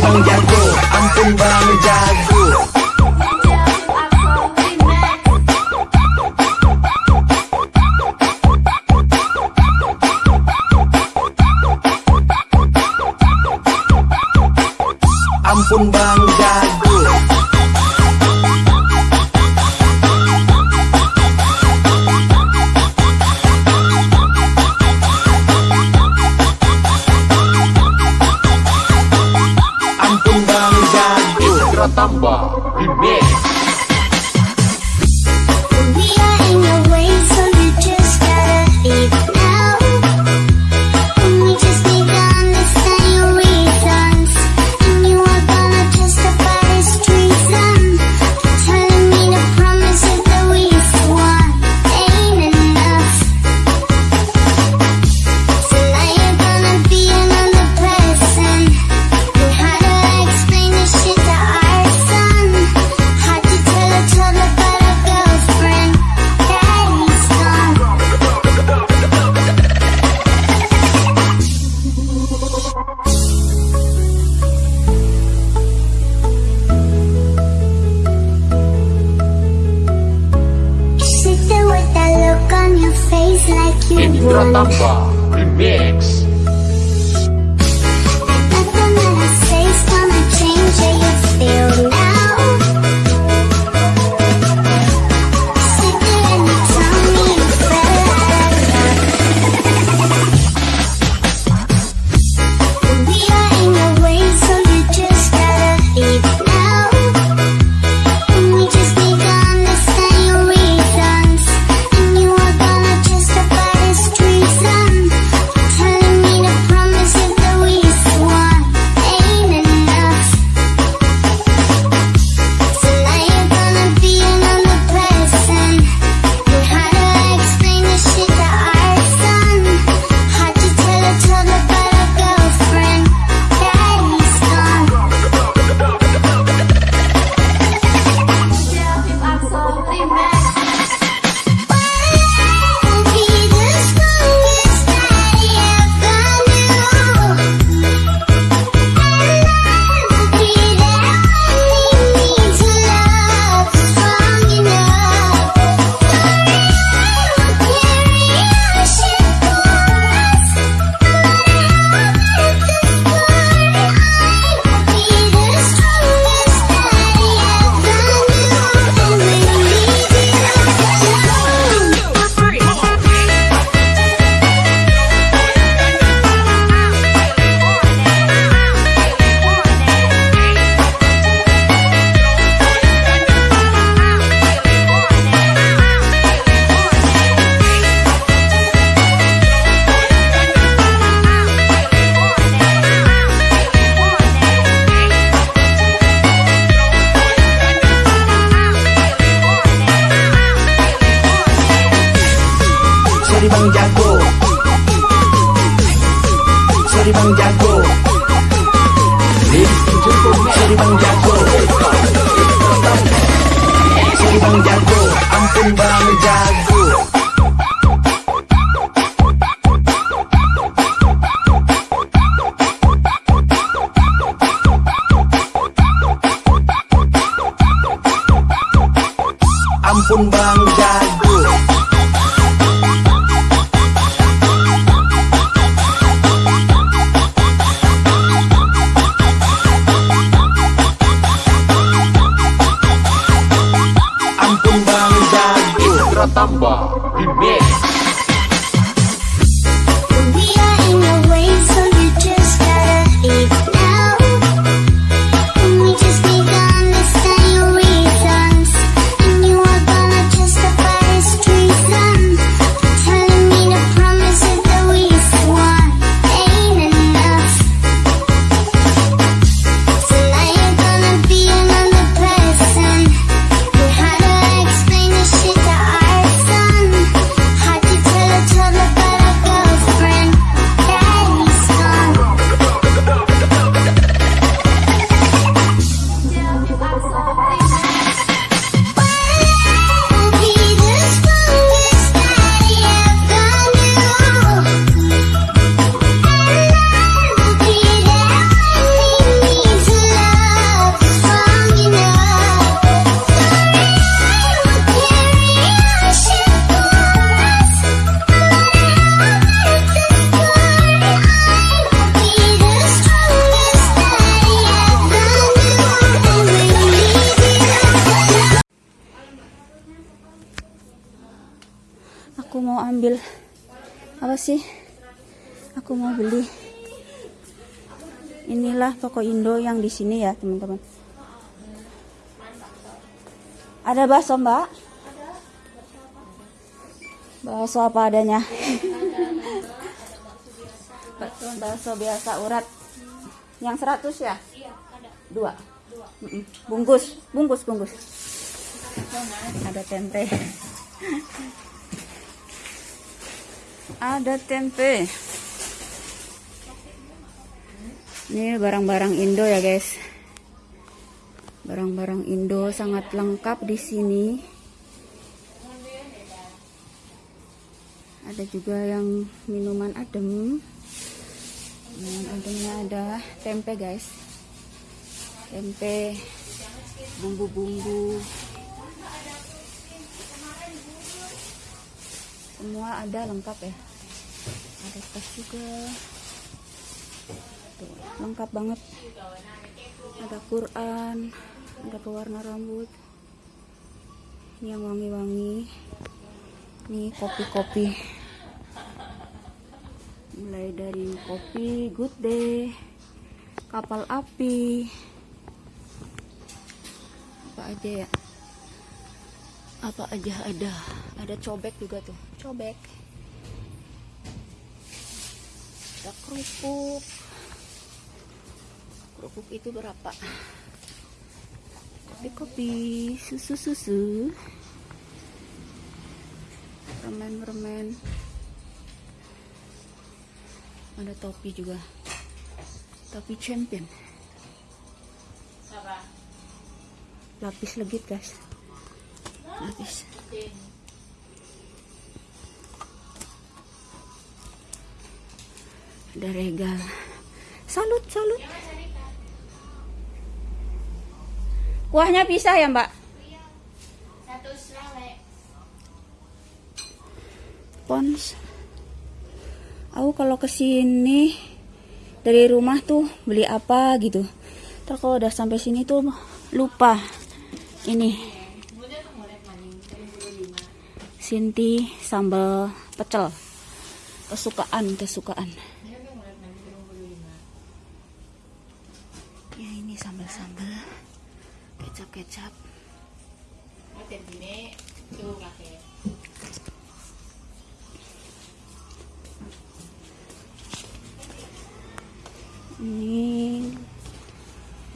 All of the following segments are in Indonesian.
bang jago Ampun bang jago Ratamba Remix. Indra Tamba Remix. berkembang jago Ampun bang jago Istirahat tambah di sih? Aku mau beli. Inilah toko Indo yang di sini ya teman-teman. Ada bakso mbak. Bakso apa adanya. Bakso biasa urat. Yang 100 ya? Dua. Mm-mm. bungkus. Bungkus bungkus. Ada tempe ada tempe. Ini barang-barang Indo ya guys. Barang-barang Indo sangat lengkap di sini. Ada juga yang minuman adem. Minuman ademnya ada tempe guys. Tempe bumbu-bumbu semua ada lengkap ya? Ada tas juga. Tuh, lengkap banget. Ada Quran ada pewarna rambut. Ini yang wangi-wangi. Ini kopi-kopi. Mulai dari kopi good day kapal api. Apa aja ya? Apa aja ada ada cobek juga tuh. Cobek. Ada kerupuk. Kerupuk itu berapa? Kopi kopi susu susu. Permen permen ada topi juga. Topi champion. Lapis legit guys. Lapis ada regal salut salut. Kuahnya pisah ya mbak? Pons. Aku kalau ke sini dari rumah tuh beli apa gitu. Terus kalau udah sampai sini tuh lupa. Ini. Sinti sambal pecel. Kesukaan kesukaan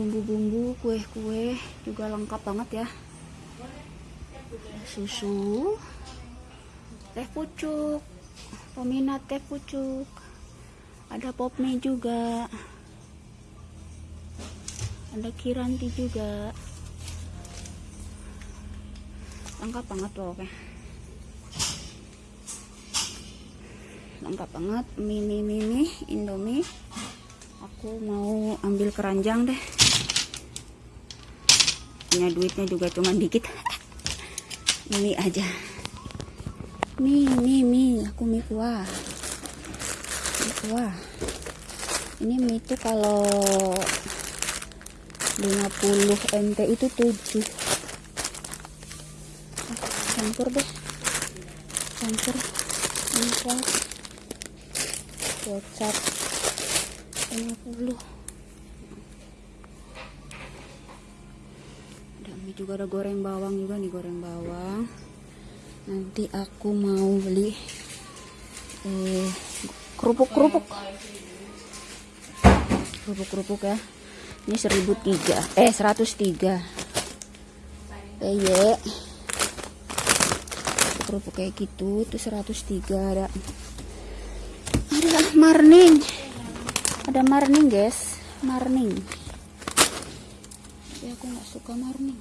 bumbu-bumbu kue-kue juga lengkap banget ya. Susu teh pucuk peminat teh pucuk ada pop mie juga ada kiranti juga. Lengkap banget pokoknya lengkap banget mie, mie indomie aku mau ambil keranjang deh. Punya duitnya juga cuman dikit. Mie aja. Mie mie mie. Aku mie kuah. Mie kuah. Ini mie itu kalau 50 nt itu 7 campur deh. Campur. Mie kuah. Kecap. 50 ada mie juga ada goreng bawang juga nih goreng bawang. Nanti aku mau beli eh, kerupuk kerupuk kerupuk kerupuk ya. Ini 1003 eh 103 eh, ye. Kerupuk kayak gitu itu 103 ada. Ada marning ada marning guys. Marning. Tapi aku nggak suka marning.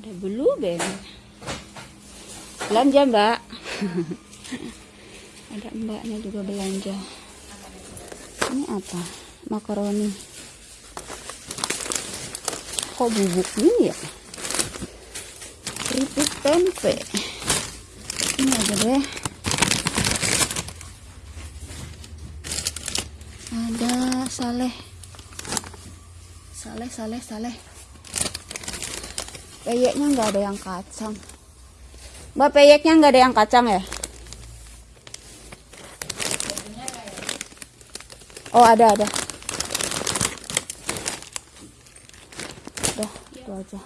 Ada blue band belanja mbak. Ada mbaknya juga belanja. Ini apa? Makaroni. Kok bubuk gini ya? Keripik tempe. Ini aja deh ada Saleh. Saleh Saleh Saleh. Peyeknya nggak ada yang kacang. Mbak peyeknya nggak ada yang kacang ya? Oh ada ada. Udah itu aja.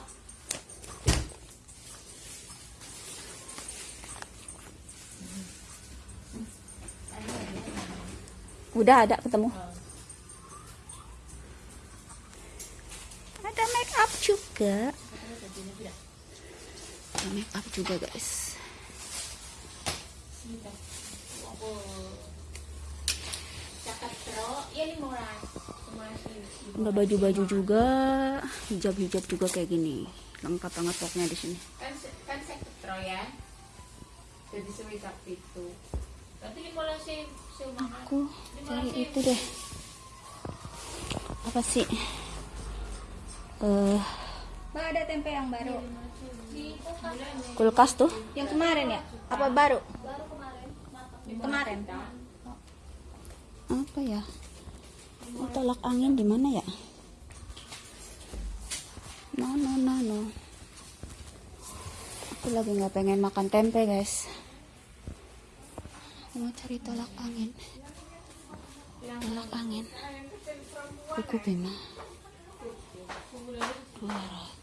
Udah ada ketemu. Juga. Make up juga guys. Ada baju-baju juga, hijab-hijab juga kayak gini. Lengkap banget pokoknya di sini. kan kan saya ketro ya jadi sewisap itu tapi di mulai si si makan Aku cari itu deh. Apa sih? Eh, Mbak ada tempe yang baru. kulkas tuh. Yang kemarin ya? Apa baru? Kemarin. Apa ya? Oh, tolak angin di mana ya? No, no, no, no. Aku lagi nggak pengen makan tempe, guys. Mau cari tolak angin. Tolak angin. Kuku Bima. 200.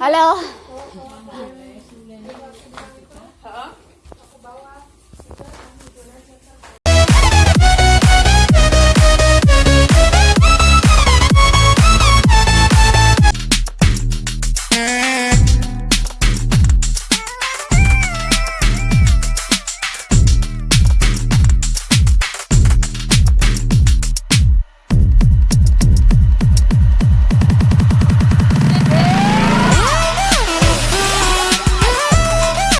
Hello.